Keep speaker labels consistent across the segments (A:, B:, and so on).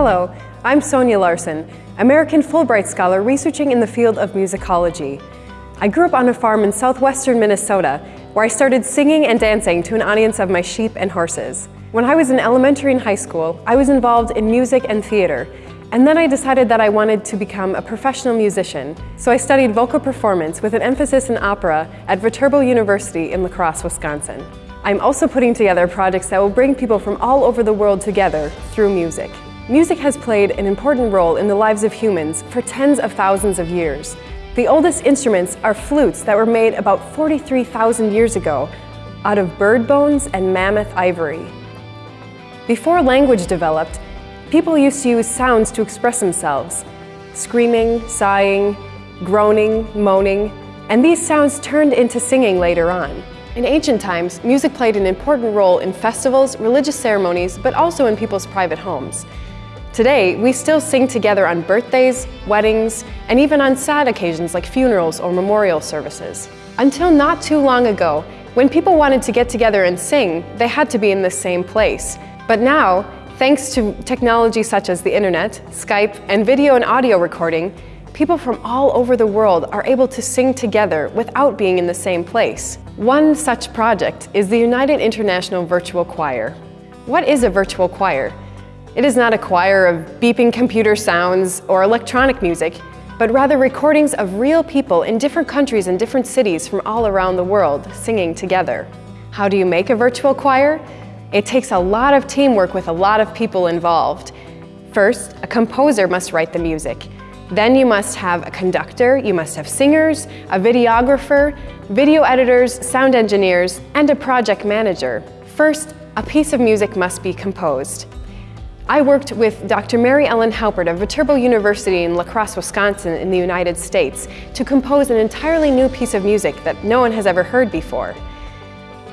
A: Hello, I'm Sonia Larson, American Fulbright Scholar researching in the field of musicology. I grew up on a farm in southwestern Minnesota where I started singing and dancing to an audience of my sheep and horses. When I was in elementary and high school, I was involved in music and theater, and then I decided that I wanted to become a professional musician, so I studied vocal performance with an emphasis in opera at Viterbo University in La Crosse, Wisconsin. I'm also putting together projects that will bring people from all over the world together through music. Music has played an important role in the lives of humans for tens of thousands of years. The oldest instruments are flutes that were made about 43,000 years ago out of bird bones and mammoth ivory. Before language developed, people used to use sounds to express themselves, screaming, sighing, groaning, moaning, and these sounds turned into singing later on. In ancient times, music played an important role in festivals, religious ceremonies, but also in people's private homes. Today, we still sing together on birthdays, weddings, and even on sad occasions like funerals or memorial services. Until not too long ago, when people wanted to get together and sing, they had to be in the same place. But now, thanks to technology such as the internet, Skype, and video and audio recording, people from all over the world are able to sing together without being in the same place. One such project is the United International Virtual Choir. What is a virtual choir? It is not a choir of beeping computer sounds or electronic music, but rather recordings of real people in different countries and different cities from all around the world singing together. How do you make a virtual choir? It takes a lot of teamwork with a lot of people involved. First, a composer must write the music. Then you must have a conductor, you must have singers, a videographer, video editors, sound engineers, and a project manager. First, a piece of music must be composed. I worked with Dr. Mary Ellen Halpert of Viterbo University in La Crosse, Wisconsin in the United States to compose an entirely new piece of music that no one has ever heard before.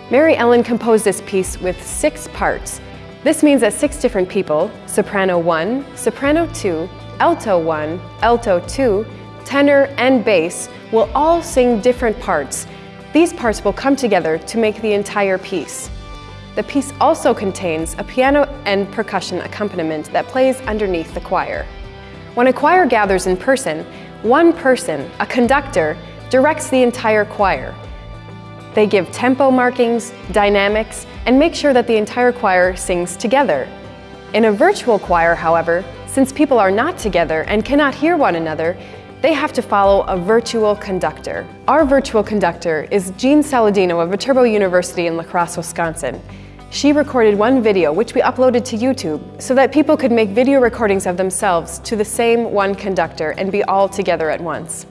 A: Mary Ellen composed this piece with six parts. This means that six different people, soprano 1, soprano 2, alto 1, alto 2, tenor, and bass, will all sing different parts. These parts will come together to make the entire piece. The piece also contains a piano and percussion accompaniment that plays underneath the choir. When a choir gathers in person, one person, a conductor, directs the entire choir. They give tempo markings, dynamics, and make sure that the entire choir sings together. In a virtual choir, however, since people are not together and cannot hear one another, they have to follow a virtual conductor. Our virtual conductor is Jean Saladino of Viterbo University in La Crosse, Wisconsin. She recorded one video which we uploaded to YouTube so that people could make video recordings of themselves to the same one conductor and be all together at once.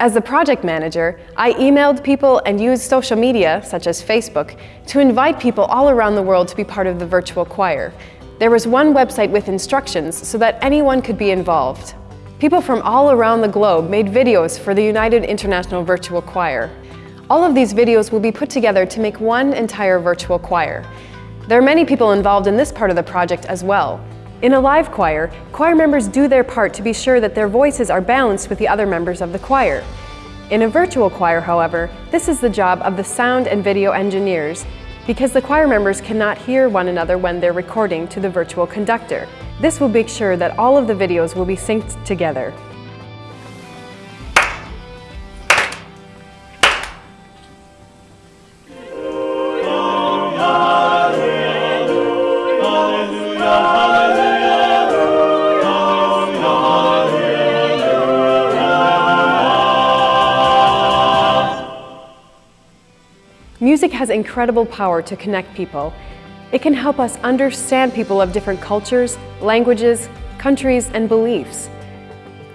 A: As the project manager, I emailed people and used social media, such as Facebook, to invite people all around the world to be part of the virtual choir. There was one website with instructions so that anyone could be involved. People from all around the globe made videos for the United International Virtual Choir. All of these videos will be put together to make one entire virtual choir. There are many people involved in this part of the project as well. In a live choir, choir members do their part to be sure that their voices are balanced with the other members of the choir. In a virtual choir, however, this is the job of the sound and video engineers because the choir members cannot hear one another when they're recording to the virtual conductor. This will make sure that all of the videos will be synced together. Music has incredible power to connect people. It can help us understand people of different cultures, languages, countries, and beliefs.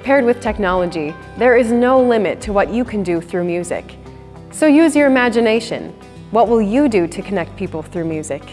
A: Paired with technology, there is no limit to what you can do through music. So use your imagination. What will you do to connect people through music?